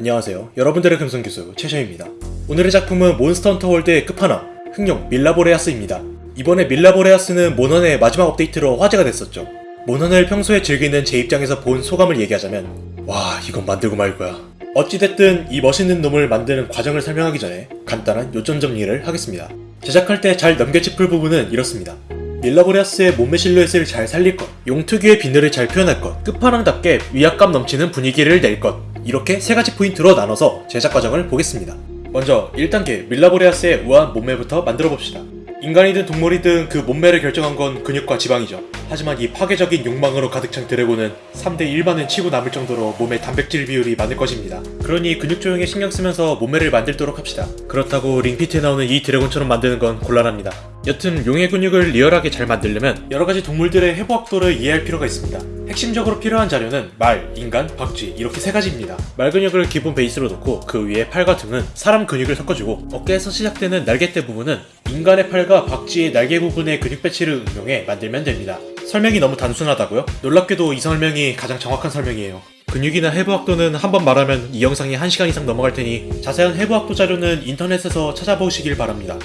안녕하세요. 여러분들의 금성교수 최셔입니다. 오늘의 작품은 몬스터 헌터 월드의 끝판왕, 흑룡 밀라보레아스입니다. 이번에 밀라보레아스는 모넌의 마지막 업데이트로 화제가 됐었죠. 모넌을 평소에 즐기는 제 입장에서 본 소감을 얘기하자면 와 이건 만들고 말 거야. 어찌됐든 이 멋있는 놈을 만드는 과정을 설명하기 전에 간단한 요점 정리를 하겠습니다. 제작할 때 잘 넘겨짚을 부분은 이렇습니다. 밀라보레아스의 몸매 실루엣을 잘 살릴 것, 용 특유의 비늘을 잘 표현할 것, 끝판왕답게 위압감 넘치는 분위기를 낼 것, 이렇게 세 가지 포인트로 나눠서 제작 과정을 보겠습니다. 먼저 1단계 밀라보레아스의 우아한 몸매부터 만들어 봅시다. 인간이든 동물이든 그 몸매를 결정한 건 근육과 지방이죠. 하지만 이 파괴적인 욕망으로 가득 찬 드래곤은 3대 1만은 치고 남을 정도로 몸의 단백질 비율이 많을 것입니다. 그러니 근육 조형에 신경 쓰면서 몸매를 만들도록 합시다. 그렇다고 링피트에 나오는 이 드래곤처럼 만드는 건 곤란합니다. 여튼 용의 근육을 리얼하게 잘 만들려면 여러가지 동물들의 해부 학도를 이해할 필요가 있습니다. 핵심적으로 필요한 자료는 말, 인간, 박쥐 이렇게 세 가지입니다. 말 근육을 기본 베이스로 놓고 그 위에 팔과 등은 사람 근육을 섞어주고 어깨에서 시작되는 날개대 부분은 인간의 팔과 박쥐의 날개 부분의 근육 배치를 응용해 만들면 됩니다. 설명이 너무 단순하다고요? 놀랍게도 이 설명이 가장 정확한 설명이에요. 근육이나 해부학도는 한 번 말하면 이 영상이 1시간 이상 넘어갈 테니 자세한 해부학도 자료는 인터넷에서 찾아보시길 바랍니다.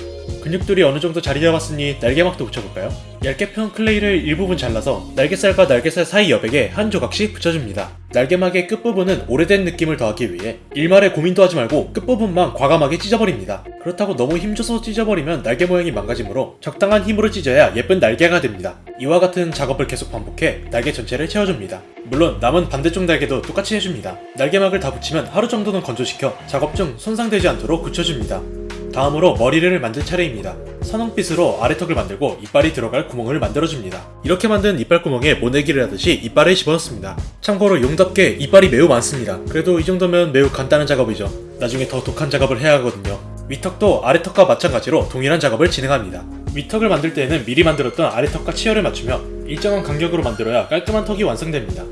근육들이 어느 정도 자리 잡았으니 날개막도 붙여볼까요? 얇게 편 클레이를 일부분 잘라서 날개살과 날개살 사이 여백에 한 조각씩 붙여줍니다. 날개막의 끝부분은 오래된 느낌을 더하기 위해 일말의 고민도 하지 말고 끝부분만 과감하게 찢어버립니다. 그렇다고 너무 힘줘서 찢어버리면 날개 모양이 망가지므로 적당한 힘으로 찢어야 예쁜 날개가 됩니다. 이와 같은 작업을 계속 반복해 날개 전체를 채워줍니다. 물론 남은 반대쪽 날개도 똑같이 해줍니다. 날개막을 다 붙이면 하루 정도는 건조시켜 작업 중 손상되지 않도록 굳혀줍니다. 다음으로 머리를 만들 차례입니다. 선홍빛으로 아래턱을 만들고 이빨이 들어갈 구멍을 만들어줍니다. 이렇게 만든 이빨 구멍에 모내기를 하듯이 이빨을 집어넣습니다. 참고로 용답게 이빨이 매우 많습니다. 그래도 이 정도면 매우 간단한 작업이죠. 나중에 더 독한 작업을 해야 하거든요. 위턱도 아래턱과 마찬가지로 동일한 작업을 진행합니다. 위턱을 만들 때에는 미리 만들었던 아래턱과 치열을 맞추며 일정한 간격으로 만들어야 깔끔한 턱이 완성됩니다.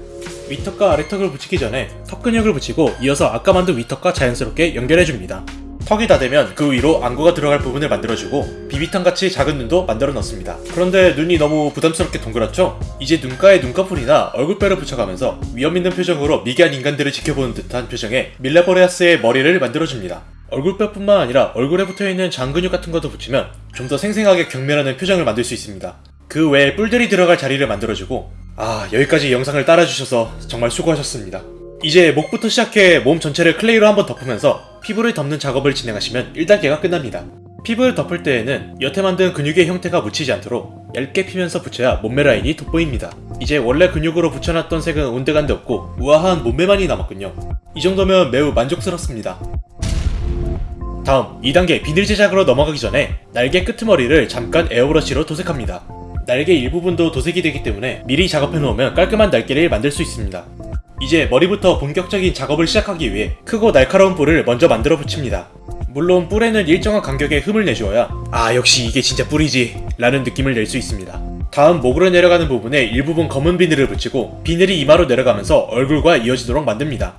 위턱과 아래턱을 붙이기 전에 턱 근육을 붙이고 이어서 아까 만든 위턱과 자연스럽게 연결해줍니다. 턱이 다 되면 그 위로 안구가 들어갈 부분을 만들어주고 비비탄같이 작은 눈도 만들어 넣습니다. 그런데 눈이 너무 부담스럽게 동그랗죠? 이제 눈가에 눈꺼풀이나 얼굴뼈를 붙여가면서 위험 있는 표정으로 미개한 인간들을 지켜보는 듯한 표정에 밀레보레아스의 머리를 만들어줍니다. 얼굴뼈뿐만 아니라 얼굴에 붙어있는 장근육 같은 것도 붙이면 좀 더 생생하게 경멸하는 표정을 만들 수 있습니다. 그 외에 뿔들이 들어갈 자리를 만들어주고 아 여기까지 영상을 따라주셔서 정말 수고하셨습니다. 이제 목부터 시작해 몸 전체를 클레이로 한번 덮으면서 피부를 덮는 작업을 진행하시면 1단계가 끝납니다. 피부를 덮을 때에는 여태 만든 근육의 형태가 묻히지 않도록 얇게 피면서 붙여야 몸매 라인이 돋보입니다. 이제 원래 근육으로 붙여놨던 색은 온데간데 없고 우아한 몸매만이 남았군요. 이 정도면 매우 만족스럽습니다. 다음 2단계 비늘 제작으로 넘어가기 전에 날개 끄트머리를 잠깐 에어브러쉬로 도색합니다. 날개 일부분도 도색이 되기 때문에 미리 작업해 놓으면 깔끔한 날개를 만들 수 있습니다. 이제 머리부터 본격적인 작업을 시작하기 위해 크고 날카로운 뿔을 먼저 만들어 붙입니다. 물론 뿔에는 일정한 간격의 흠을 내주어야 아 역시 이게 진짜 뿔이지 라는 느낌을 낼 수 있습니다. 다음 목으로 내려가는 부분에 일부분 검은 비늘을 붙이고 비늘이 이마로 내려가면서 얼굴과 이어지도록 만듭니다.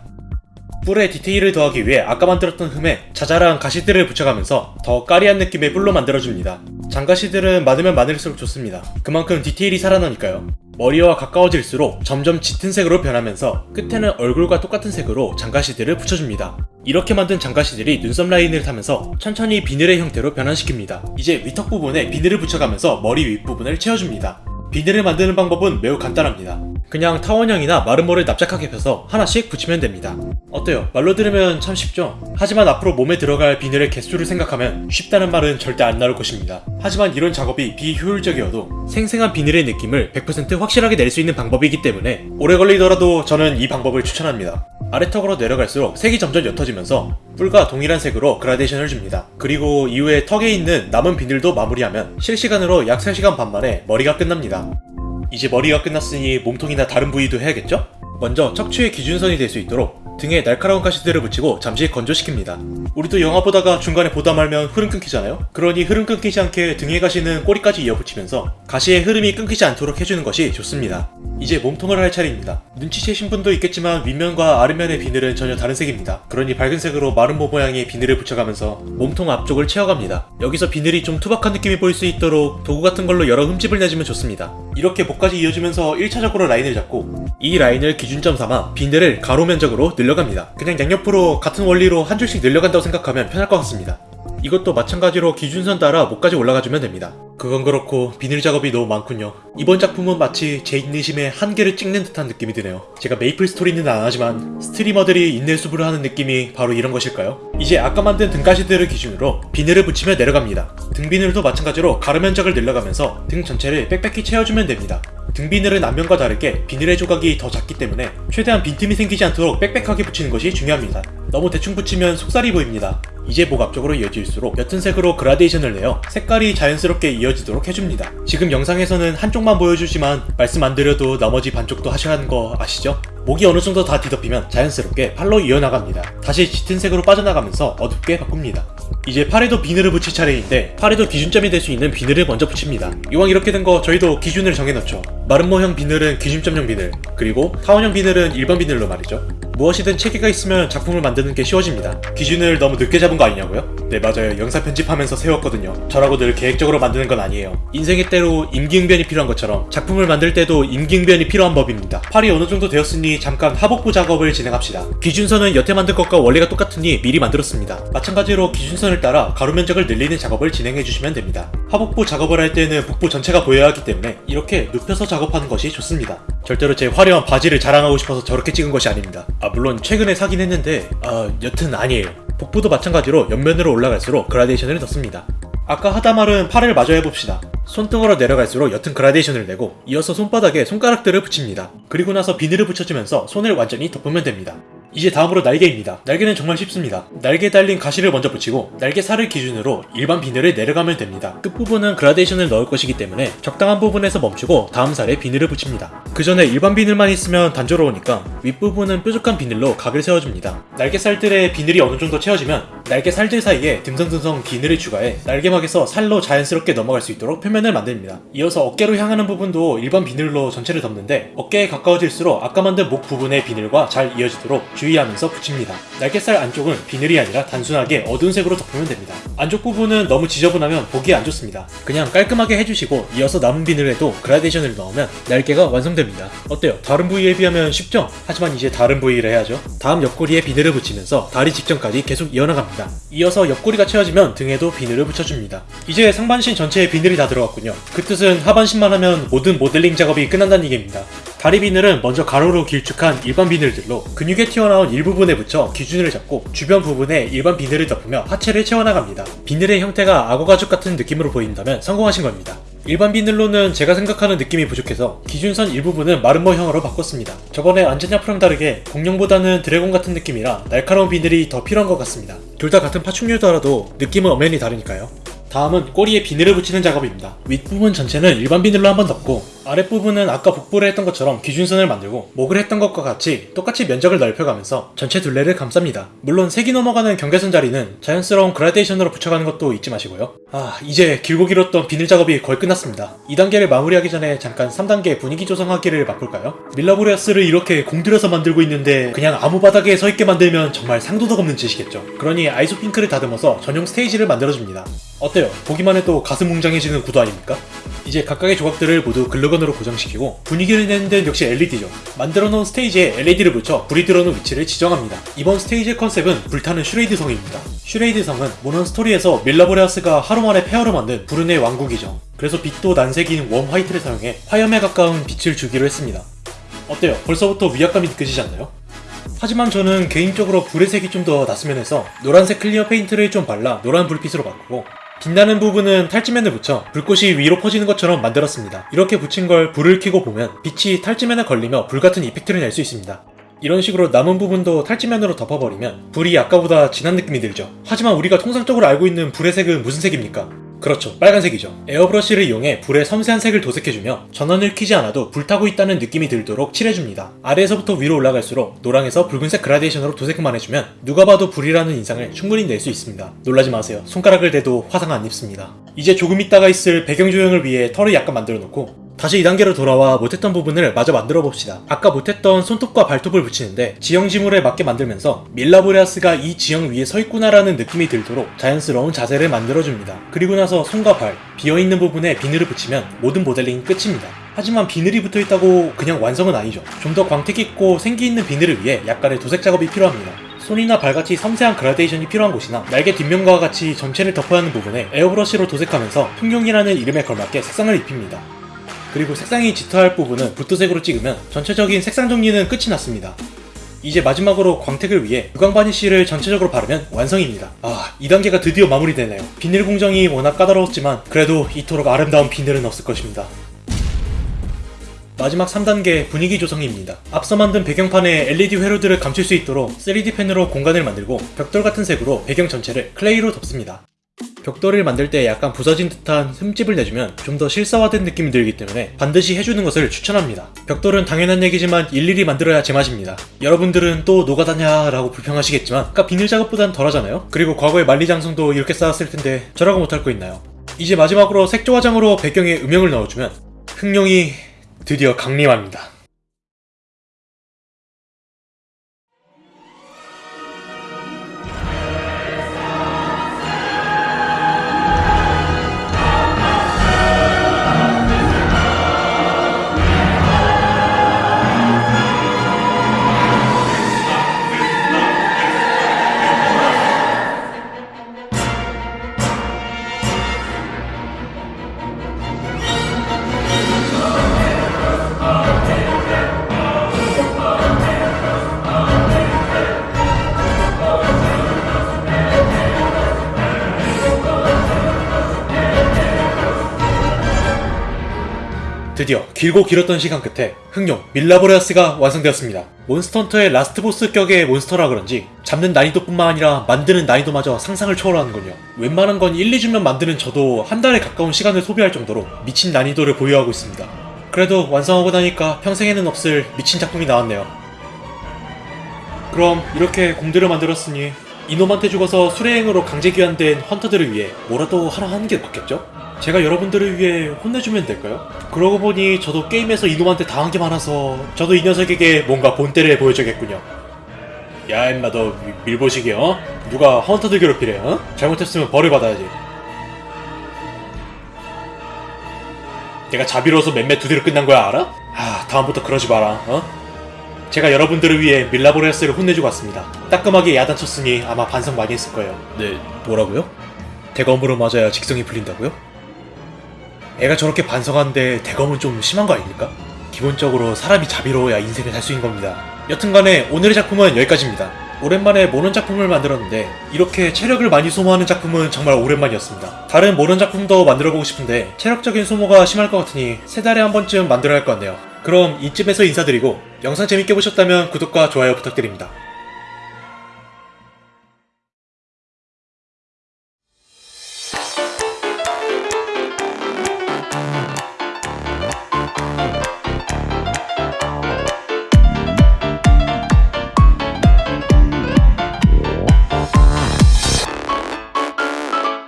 뿔에 디테일을 더하기 위해 아까 만들었던 흠에 자잘한 가시들을 붙여가면서 더 까리한 느낌의 뿔로 만들어줍니다. 장가시들은 많으면 많을수록 좋습니다. 그만큼 디테일이 살아나니까요. 머리와 가까워질수록 점점 짙은 색으로 변하면서 끝에는 얼굴과 똑같은 색으로 장가시들을 붙여줍니다. 이렇게 만든 장가시들이 눈썹 라인을 타면서 천천히 비늘의 형태로 변환시킵니다. 이제 위턱 부분에 비늘을 붙여가면서 머리 윗부분을 채워줍니다. 비늘을 만드는 방법은 매우 간단합니다. 그냥 타원형이나 마름모를 납작하게 펴서 하나씩 붙이면 됩니다. 어때요? 말로 들으면 참 쉽죠? 하지만 앞으로 몸에 들어갈 비늘의 개수를 생각하면 쉽다는 말은 절대 안 나올 것입니다. 하지만 이런 작업이 비효율적이어도 생생한 비늘의 느낌을 100% 확실하게 낼 수 있는 방법이기 때문에 오래 걸리더라도 저는 이 방법을 추천합니다. 아래턱으로 내려갈수록 색이 점점 옅어지면서 뿔과 동일한 색으로 그라데이션을 줍니다. 그리고 이후에 턱에 있는 남은 비늘도 마무리하면 실시간으로 약 3시간 반 만에 머리가 끝납니다. 이제 머리가 끝났으니 몸통이나 다른 부위도 해야겠죠? 먼저 척추의 기준선이 될 수 있도록 등에 날카로운 가시들을 붙이고 잠시 건조시킵니다. 우리도 영화 보다가 중간에 보다 말면 흐름 끊기잖아요? 그러니 흐름 끊기지 않게 등의 가시는 꼬리까지 이어붙이면서 가시의 흐름이 끊기지 않도록 해주는 것이 좋습니다. 이제 몸통을 할 차례입니다. 눈치채신 분도 있겠지만 윗면과 아랫면의 비늘은 전혀 다른 색입니다. 그러니 밝은 색으로 마른 모 모양의 비늘을 붙여가면서 몸통 앞쪽을 채워갑니다. 여기서 비늘이 좀 투박한 느낌이 보일 수 있도록 도구 같은 걸로 여러 흠집을 내주면 좋습니다. 이렇게 목까지 이어지면서 1차적으로 라인을 잡고 이 라인을 기준점 삼아 비늘을 가로 면적으로 늘려 갑니다. 그냥 양옆으로 같은 원리로 한 줄씩 늘려간다고 생각하면 편할 것 같습니다. 이것도 마찬가지로 기준선 따라 목까지 올라가주면 됩니다. 그건 그렇고 비늘 작업이 너무 많군요. 이번 작품은 마치 제 인내심의 한계를 찍는 듯한 느낌이 드네요. 제가 메이플 스토리는 안 하지만 스트리머들이 인내의 숲을 하는 느낌이 바로 이런 것일까요? 이제 아까 만든 등가시들을 기준으로 비늘을 붙이며 내려갑니다. 등 비늘도 마찬가지로 가로 면적을 늘려가면서 등 전체를 빽빽히 채워주면 됩니다. 등 비늘은 앞면과 다르게 비늘의 조각이 더 작기 때문에 최대한 빈틈이 생기지 않도록 빽빽하게 붙이는 것이 중요합니다. 너무 대충 붙이면 속살이 보입니다. 이제 목 앞쪽으로 이어질수록 옅은 색으로 그라데이션을 내어 색깔이 자연스럽게 이어지도록 해줍니다. 지금 영상에서는 한쪽만 보여주지만 말씀 안 드려도 나머지 반쪽도 하셔야 하는 거 아시죠? 목이 어느 정도 다 뒤덮이면 자연스럽게 팔로 이어나갑니다. 다시 짙은 색으로 빠져나가면서 어둡게 바꿉니다. 이제 팔에도 비늘을 붙일 차례인데 팔에도 기준점이 될 수 있는 비늘을 먼저 붙입니다. 이왕 이렇게 된 거 저희도 기준을 정해놓죠. 마름모형 비늘은 기준점형 비늘, 그리고 타원형 비늘은 일반 비늘로 말이죠. 무엇이든 체계가 있으면 작품을 만드는 게 쉬워집니다. 기준을 너무 늦게 잡은 거 아니냐고요? 네 맞아요. 영상 편집하면서 세웠거든요. 저라고 늘 계획적으로 만드는 건 아니에요. 인생의 때로 임기응변이 필요한 것처럼 작품을 만들 때도 임기응변이 필요한 법입니다. 팔이 어느 정도 되었으니 잠깐 하복부 작업을 진행합시다. 기준선은 여태 만든 것과 원리가 똑같으니 미리 만들었습니다. 마찬가지로 기준선 을 따라 가로 면적을 늘리는 작업을 진행해 주시면 됩니다. 하복부 작업을 할 때는 복부 전체가 보여야 하기 때문에 이렇게 눕혀서 작업하는 것이 좋습니다. 절대로 제 화려한 바지를 자랑하고 싶어서 저렇게 찍은 것이 아닙니다. 아 물론 최근에 사긴 했는데 아 여튼 아니에요. 복부도 마찬가지로 옆면으로 올라갈수록 그라데이션을 넣습니다. 아까 하다 말은 팔을 마저 해봅시다. 손등으로 내려갈수록 옅은 그라데이션을 내고 이어서 손바닥에 손가락들을 붙입니다. 그리고 나서 비늘을 붙여주면서 손을 완전히 덮으면 됩니다. 이제 다음으로 날개입니다. 날개는 정말 쉽습니다. 날개에 달린 가시를 먼저 붙이고 날개 살을 기준으로 일반 비늘을 내려가면 됩니다. 끝부분은 그라데이션을 넣을 것이기 때문에 적당한 부분에서 멈추고 다음 살에 비늘을 붙입니다. 그 전에 일반 비늘만 있으면 단조로우니까 윗부분은 뾰족한 비늘로 각을 세워줍니다. 날개 살들의 비늘이 어느 정도 채워지면 날개 살들 사이에 듬성듬성 비늘을 추가해 날개막에서 살로 자연스럽게 넘어갈 수 있도록 표면을 만듭니다. 이어서 어깨로 향하는 부분도 일반 비늘로 전체를 덮는데 어깨에 가까워질수록 아까 만든 목 부분의 비늘과 잘 이어지도록 주의하면서 붙입니다. 날개살 안쪽은 비늘이 아니라 단순하게 어두운 색으로 덮으면 됩니다. 안쪽 부분은 너무 지저분하면 보기 안 좋습니다. 그냥 깔끔하게 해주시고 이어서 남은 비늘에도 그라데이션을 넣으면 날개가 완성됩니다. 어때요? 다른 부위에 비하면 쉽죠? 하지만 이제 다른 부위를 해야죠. 다음 옆구리에 비늘을 붙이면서 다리 직전까지 계속 이어나갑니다. 이어서 옆구리가 채워지면 등에도 비늘을 붙여줍니다. 이제 상반신 전체에 비늘이 다 들어갔군요. 그 뜻은 하반신만 하면 모든 모델링 작업이 끝난다는 얘기입니다. 다리 비늘은 먼저 가로로 길쭉한 일반 비늘들로 근육에 튀어나온 일부분에 붙여 기준을 잡고 주변 부분에 일반 비늘을 덮으며 하체를 채워나갑니다. 비늘의 형태가 악어 가죽 같은 느낌으로 보인다면 성공하신 겁니다. 일반 비늘로는 제가 생각하는 느낌이 부족해서 기준선 일부분은 마름모형으로 바꿨습니다. 저번에 안전약프랑 다르게 공룡보다는 드래곤 같은 느낌이라 날카로운 비늘이 더 필요한 것 같습니다. 둘 다 같은 파충류더라도 느낌은 엄연히 다르니까요. 다음은 꼬리에 비늘을 붙이는 작업입니다. 윗부분 전체는 일반 비늘로 한번 덮고 아랫부분은 아까 복부를 했던 것처럼 기준선을 만들고 목을 했던 것과 같이 똑같이 면적을 넓혀가면서 전체 둘레를 감쌉니다. 물론 색이 넘어가는 경계선 자리는 자연스러운 그라데이션으로 붙여가는 것도 잊지 마시고요. 아 이제 길고 길었던 비늘 작업이 거의 끝났습니다. 2단계를 마무리하기 전에 잠깐 3단계 분위기 조성하기를 바꿀까요? 밀라보레아스를 이렇게 공들여서 만들고 있는데 그냥 아무 바닥에 서 있게 만들면 정말 상도덕 없는 짓이겠죠. 그러니 아이소 핑크를 다듬어서 전용 스테이지를 만들어줍니다. 어때요? 보기만 해도 가슴 웅장해지는 구도 아닙니까? 이제 각각의 조각들을 모두 글루 건으로 고정시키고 분위기를 내는 데는 역시 LED죠. 만들어 놓은 스테이지에 LED를 붙여 불이 들어오는 위치를 지정합니다. 이번 스테이지의 컨셉은 불타는 슈레이드 성입니다. 슈레이드 성은 모넌 스토리에서 밀라보레아스가 하루 만에 폐허로 만든 불운의 왕국이죠. 그래서 빛도 난색인 warm white를 사용해 화염에 가까운 빛을 주기로 했습니다. 어때요? 벌써부터 위압감이 느껴지지 않나요? 하지만 저는 개인적으로 불의 색이 좀 더 났으면 해서 노란색 clear 페인트를 좀 발라 노란 불빛으로 바꾸고 빛나는 부분은 탈지면을 붙여 불꽃이 위로 퍼지는 것처럼 만들었습니다. 이렇게 붙인 걸 불을 켜고 보면 빛이 탈지면에 걸리며 불같은 이펙트를 낼 수 있습니다. 이런 식으로 남은 부분도 탈지면으로 덮어버리면 불이 아까보다 진한 느낌이 들죠. 하지만 우리가 통상적으로 알고 있는 불의 색은 무슨 색입니까? 그렇죠. 빨간색이죠. 에어브러쉬를 이용해 불에 섬세한 색을 도색해주며 전원을 켜지 않아도 불타고 있다는 느낌이 들도록 칠해줍니다. 아래에서부터 위로 올라갈수록 노랑에서 붉은색 그라데이션으로 도색만 해주면 누가 봐도 불이라는 인상을 충분히 낼 수 있습니다. 놀라지 마세요. 손가락을 대도 화상 안 입습니다. 이제 조금 있다가 있을 배경 조형을 위해 털을 약간 만들어 놓고 다시 2단계로 돌아와 못했던 부분을 마저 만들어 봅시다. 아까 못했던 손톱과 발톱을 붙이는데 지형 지물에 맞게 만들면서 밀라보레아스가 이 지형 위에 서 있구나라는 느낌이 들도록 자연스러운 자세를 만들어줍니다. 그리고 나서 손과 발, 비어있는 부분에 비늘을 붙이면 모든 모델링이 끝입니다. 하지만 비늘이 붙어 있다고 그냥 완성은 아니죠. 좀 더 광택 있고 생기 있는 비늘을 위해 약간의 도색 작업이 필요합니다. 손이나 발같이 섬세한 그라데이션이 필요한 곳이나 날개 뒷면과 같이 전체를 덮어야 하는 부분에 에어브러쉬로 도색하면서 흉룡이라는 이름에 걸맞게 색상을 입힙니다. 그리고 색상이 짙어할 부분은 붓도색으로 찍으면 전체적인 색상 정리는 끝이 났습니다. 이제 마지막으로 광택을 위해 유광 바니쉬를 전체적으로 바르면 완성입니다. 아, 2단계가 드디어 마무리되네요. 비늘 공정이 워낙 까다로웠지만 그래도 이토록 아름다운 비늘은 없을 것입니다. 마지막 3단계 분위기 조성입니다. 앞서 만든 배경판에 LED 회로들을 감출 수 있도록 3D 펜으로 공간을 만들고 벽돌 같은 색으로 배경 전체를 클레이로 덮습니다. 벽돌을 만들 때 약간 부서진 듯한 흠집을 내주면 좀 더 실사화된 느낌이 들기 때문에 반드시 해주는 것을 추천합니다. 벽돌은 당연한 얘기지만 일일이 만들어야 제맛입니다. 여러분들은 또 노가다냐 라고 불평하시겠지만 아까 비닐 작업보단 덜하잖아요? 그리고 과거에 만리장성도 이렇게 쌓았을 텐데 저라고 못할 거 있나요? 이제 마지막으로 색조 화장으로 배경에 음영을 넣어주면 흑룡이 드디어 강림합니다. 드디어 길고 길었던 시간 끝에 흑룡 밀라보레아스가 완성되었습니다. 몬스터헌터의 last boss 격의 몬스터라 그런지 잡는 난이도뿐만 아니라 만드는 난이도마저 상상을 초월하는군요. 웬만한 건 1, 2주면 만드는 저도 한 달에 가까운 시간을 소비할 정도로 미친 난이도를 보유하고 있습니다. 그래도 완성하고 나니까 평생에는 없을 미친 작품이 나왔네요. 그럼 이렇게 공들여 만들었으니 이놈한테 죽어서 수레행으로 강제 귀환된 헌터들을 위해 뭐라도 하나 하는 게 맞겠죠? 제가 여러분들을 위해 혼내주면 될까요? 그러고 보니 저도 게임에서 이놈한테 당한 게 많아서 저도 이 녀석에게 뭔가 본때를 보여줘야겠군요. 야 임마 너 미- 밀보시기 어? 누가 헌터들 괴롭히래 어? 잘못했으면 벌을 받아야지. 내가 자비로워서 맴매 두 대로 끝난 거야 알아? 아 다음부터 그러지 마라 어? 제가 여러분들을 위해 밀라보레스를 혼내주고 왔습니다. 따끔하게 야단쳤으니 아마 반성 많이 했을 거예요. 네, 뭐라고요? 대검으로 맞아야 직성이 풀린다고요? 애가 저렇게 반성하는데 대검은 좀 심한 거 아닙니까? 기본적으로 사람이 자비로워야 인생을 살 수 있는 겁니다. 여튼간에 오늘의 작품은 여기까지입니다. 오랜만에 모넌 작품을 만들었는데 이렇게 체력을 많이 소모하는 작품은 정말 오랜만이었습니다. 다른 모넌 작품도 만들어보고 싶은데 체력적인 소모가 심할 것 같으니 세 달에 한 번쯤 만들어야 할 것 같네요. 그럼 이쯤에서 인사드리고 영상 재밌게 보셨다면 구독과 좋아요 부탁드립니다.